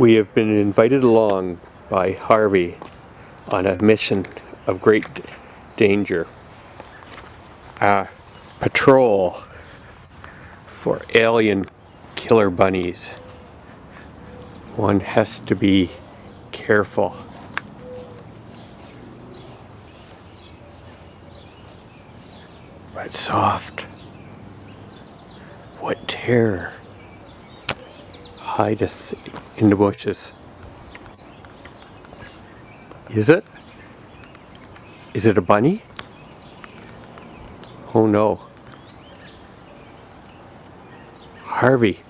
We have been invited along by Harvey on a mission of great danger. A patrol for alien killer bunnies. One has to be careful. But soft. What terror hideth in the bushes. Is it? Is it a bunny? Oh no. Harvey.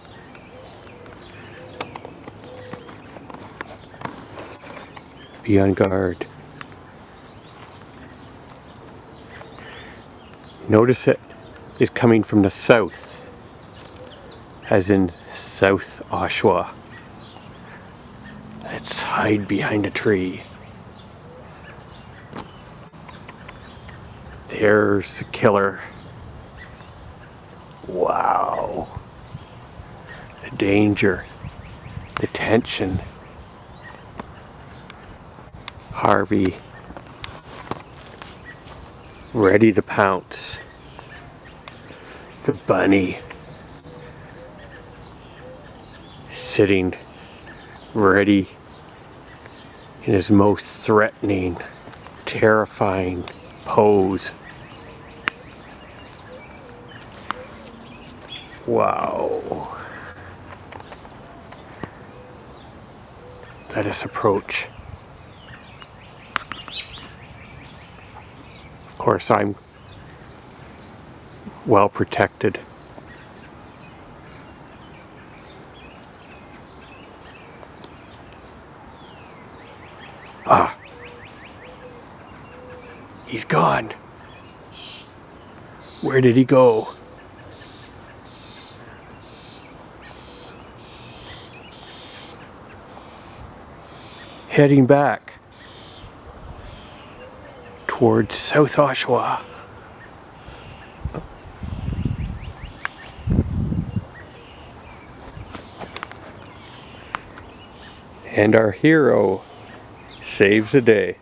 Be on guard. Notice it is coming from the south, as in South Oshawa. Let's hide behind a tree. There's the killer. Wow. The danger. The tension. Harvey. Ready to pounce. The bunny. Sitting ready in his most threatening, terrifying pose. Wow. Let us approach. Of course, I'm well protected. Ah. He's gone. Where did he go? Heading back towards South Oshawa. And our hero saves the day.